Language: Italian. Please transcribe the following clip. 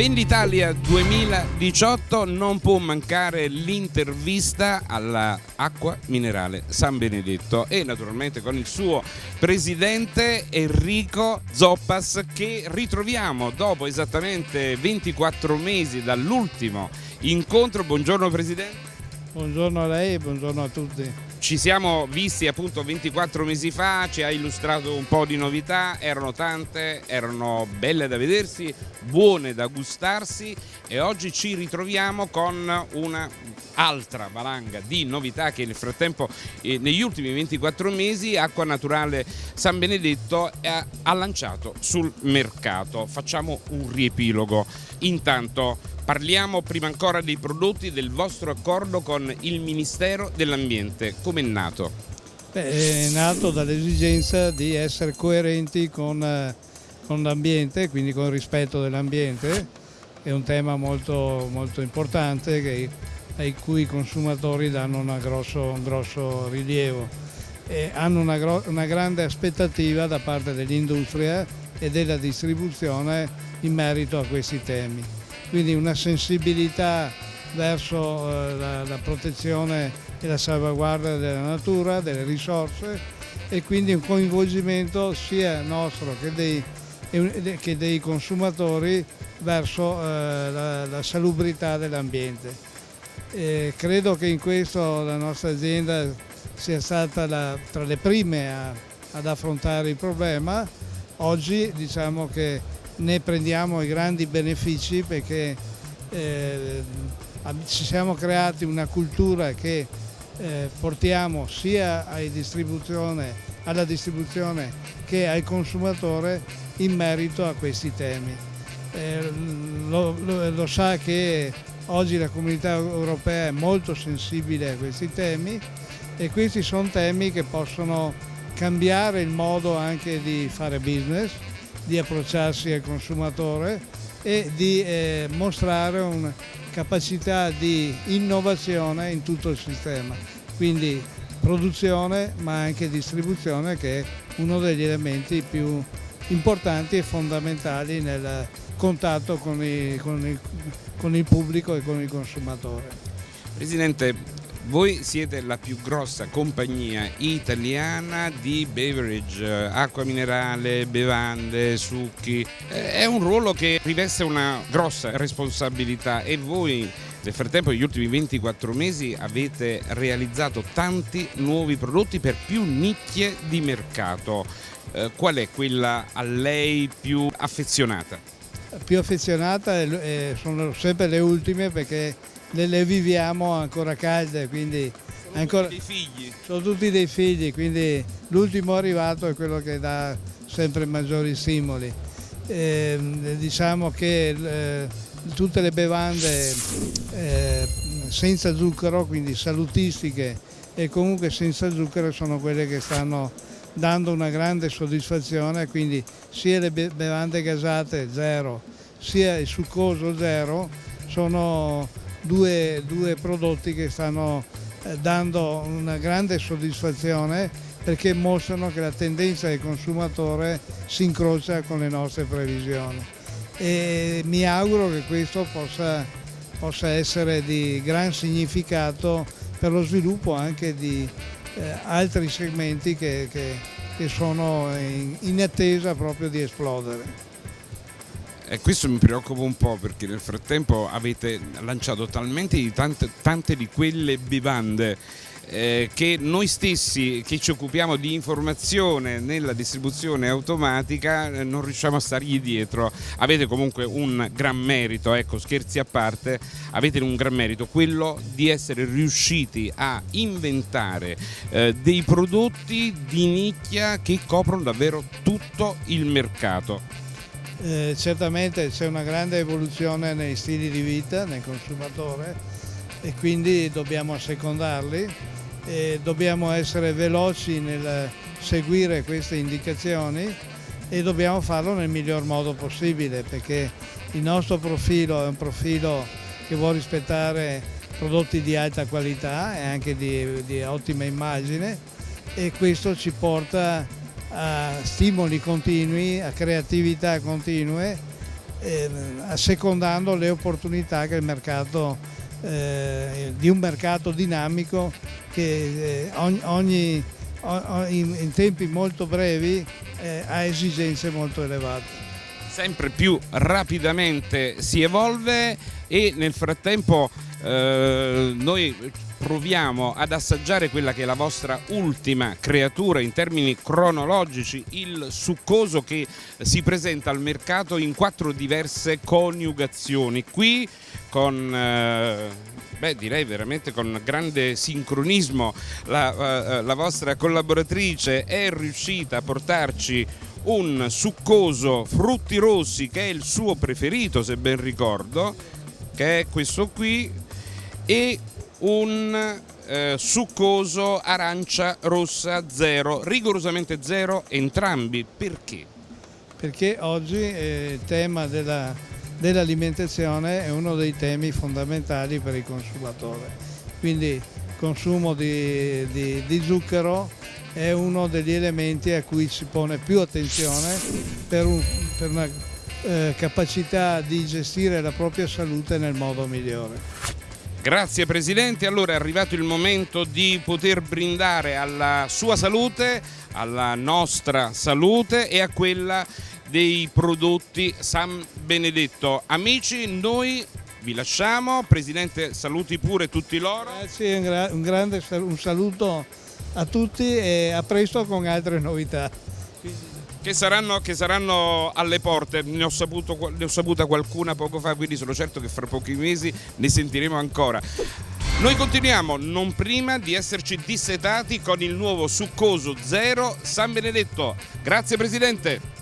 Venditalia 2018 non può mancare l'intervista all'acqua minerale San Benedetto e naturalmente con il suo presidente Enrico Zoppas che ritroviamo dopo esattamente 24 mesi dall'ultimo incontro. Buongiorno Presidente. Buongiorno a lei e buongiorno a tutti. Ci siamo visti appunto 24 mesi fa, ci ha illustrato un po' di novità, erano tante, erano belle da vedersi, buone da gustarsi e oggi ci ritroviamo con un'altra valanga di novità che nel frattempo eh, negli ultimi 24 mesi Acqua Naturale San Benedetto ha, ha lanciato sul mercato. Facciamo un riepilogo. Intanto Parliamo prima ancora dei prodotti del vostro accordo con il Ministero dell'Ambiente. Come è nato? Beh, è nato dall'esigenza di essere coerenti con, eh, con l'ambiente, quindi con il rispetto dell'ambiente. È un tema molto, molto importante che, ai cui i consumatori danno grosso, un grosso rilievo. E hanno una, una grande aspettativa da parte dell'industria e della distribuzione in merito a questi temi quindi una sensibilità verso eh, la, la, protezione e la salvaguardia della natura, delle risorse e quindi un coinvolgimento sia nostro che dei, che dei consumatori verso eh, la, la, salubrità dell'ambiente. credo che in questo la nostra azienda sia stata la, tra le prime a, ad affrontare il problema. Oggi diciamo che ne prendiamo i grandi benefici perché eh, ci siamo creati una cultura che eh, portiamo sia distribuzione, alla distribuzione che al consumatore in merito a questi temi. Eh, lo, lo, lo sa che oggi la comunità europea è molto sensibile a questi temi e questi sono temi che possono cambiare il modo anche di fare business, di approcciarsi al consumatore e di eh, mostrare una capacità di innovazione in tutto il sistema, quindi produzione ma anche distribuzione che è uno degli elementi più importanti e fondamentali nel contatto con, i, con, il, con il pubblico e con il consumatore. Presidente, voi siete la più grossa compagnia italiana di beverage, acqua minerale, bevande, succhi. È un ruolo che riveste una grossa responsabilità e voi nel frattempo negli ultimi 24 mesi avete realizzato tanti nuovi prodotti per più nicchie di mercato. Eh, qual è quella a lei più affezionata? Più affezionata sono sempre le ultime perché le, le viviamo ancora calde, quindi sono ancora, tutti dei figli. Sono tutti dei figli, quindi l'ultimo arrivato è quello che dà sempre maggiori stimoli. Eh, diciamo che eh, tutte le bevande eh, senza zucchero, quindi salutistiche e comunque senza zucchero sono quelle che stanno dando una grande soddisfazione, quindi sia le bevande gasate zero sia il succoso zero sono due, due prodotti che stanno eh, dando una grande soddisfazione perché mostrano che la tendenza del consumatore si incrocia con le nostre previsioni e mi auguro che questo possa, possa essere di gran significato per lo sviluppo anche di eh, altri segmenti che, che, che sono in, in attesa proprio di esplodere. E questo mi preoccupa un po' perché nel frattempo avete lanciato talmente di tante, tante di quelle bevande eh, che noi stessi che ci occupiamo di informazione nella distribuzione automatica eh, non riusciamo a stargli dietro. Avete comunque un gran merito, ecco scherzi a parte, avete un gran merito, quello di essere riusciti a inventare eh, dei prodotti di nicchia che coprono davvero tutto il mercato. Eh, certamente c'è una grande evoluzione nei stili di vita nel consumatore e quindi dobbiamo assecondarli e dobbiamo essere veloci nel seguire queste indicazioni e dobbiamo farlo nel miglior modo possibile perché il nostro profilo è un profilo che vuole rispettare prodotti di alta qualità e anche di, di ottima immagine e questo ci porta a stimoli continui, a creatività continue eh, assecondando le opportunità che il mercato, eh, di un mercato dinamico che eh, ogni, ogni in, in, tempi molto brevi eh, ha esigenze molto elevate. Sempre più rapidamente si evolve e nel frattempo eh, noi proviamo ad assaggiare quella che è la vostra ultima creatura in termini cronologici, il succoso che si presenta al mercato in quattro diverse coniugazioni. Qui con... Eh, beh, direi veramente con grande sincronismo la, uh, la vostra collaboratrice è riuscita a portarci un succoso frutti rossi che è il suo preferito se ben ricordo che è questo qui e un eh, succoso arancia rossa zero, rigorosamente zero entrambi. Perché? Perché oggi eh, il tema della, dell'alimentazione è uno dei temi fondamentali per il consumatore. Quindi consumo di, di, di zucchero è uno degli elementi a cui si pone più attenzione per, un, per una eh, capacità di gestire la propria salute nel modo migliore. Grazie Presidente, allora è arrivato il momento di poter brindare alla sua salute, alla nostra salute e a quella dei prodotti San Benedetto. Amici, noi vi lasciamo, Presidente saluti pure tutti loro. Grazie, un, grande un saluto a tutti e a presto con altre novità che saranno, che saranno alle porte, ne ho, saputo, ne ho saputa qualcuna poco fa, quindi sono certo che fra pochi mesi ne sentiremo ancora. Noi continuiamo non prima di esserci dissetati con il nuovo succoso zero San Benedetto. Grazie Presidente.